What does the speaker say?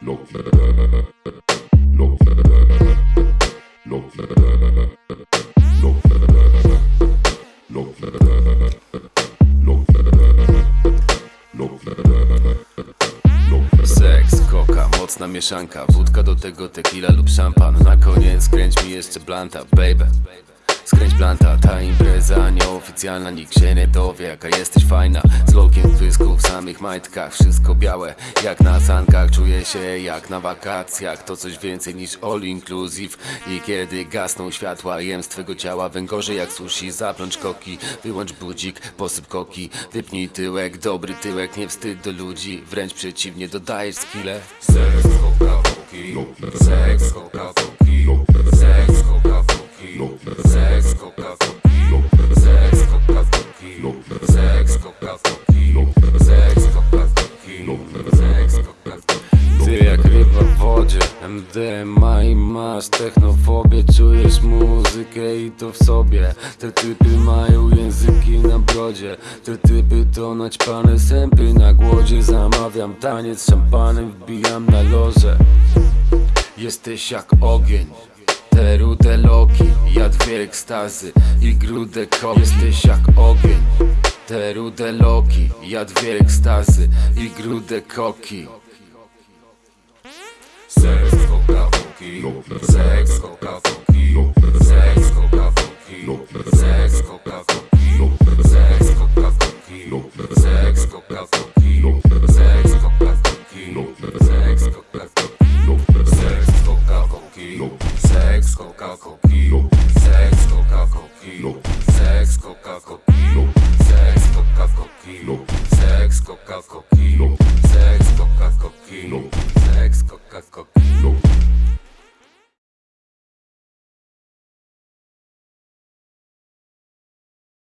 Look, mocna mieszanka. Wódka do tego tequila lub szampan. Na koniec skręć mi jeszcze blanta, baby Skręć blanta, ta impreza nieoficjalna Nikt się nie dowie jaka jesteś fajna Z lokiem pysku, w samych majtkach Wszystko białe, jak na sankach Czuję się jak na wakacjach To coś więcej niż all inclusive I kiedy gasną światła Jem z twego ciała węgorze jak sushi Zaplącz koki, wyłącz budzik Posyp koki, wypnij tyłek Dobry tyłek, nie wstyd do ludzi Wręcz przeciwnie, dodajesz skille Seks, koka, koki Seks, koka, W wodzie. MDMA i masz technofobię Czujesz muzykę i to w sobie. Te typy mają języki na brodzie. Te typy to naćpane sępy na głodzie. Zamawiam taniec szampanem Wbijam na loże. Jesteś jak ogień. Te rude loki, ja dwie ekstazy i grude koki. Jesteś jak ogień. Te rude loki, ja dwie ekstazy i grude koki Sex, coca, funky. Sex, coca, funky. Sex, coca, funky. Sex, coca, funky. Seks, coca, coca, funky.